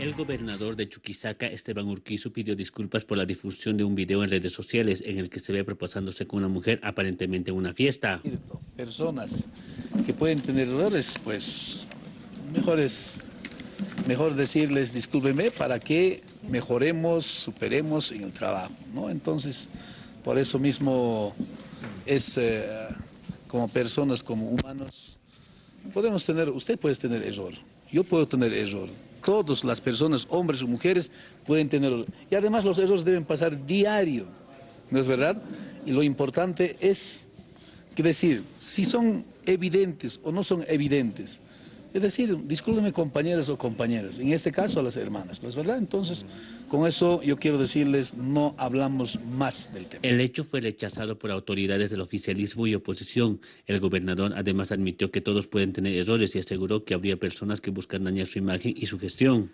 El gobernador de Chuquisaca, Esteban Urquizu, pidió disculpas por la difusión de un video en redes sociales en el que se ve proposándose con una mujer aparentemente en una fiesta. Personas que pueden tener errores, pues mejor es mejor decirles discúlpenme para que mejoremos, superemos en el trabajo, ¿no? Entonces, por eso mismo es eh, como personas, como humanos, podemos tener, usted puede tener error, yo puedo tener error, todas las personas, hombres o mujeres, pueden tener Y además los errores deben pasar diario, ¿no es verdad? Y lo importante es, decir, si son evidentes o no son evidentes, es decir, discúlpenme compañeros o compañeras, en este caso a las hermanas, ¿no es verdad? Entonces, con eso yo quiero decirles, no hablamos más del tema. El hecho fue rechazado por autoridades del oficialismo y oposición. El gobernador además admitió que todos pueden tener errores y aseguró que habría personas que buscan dañar su imagen y su gestión.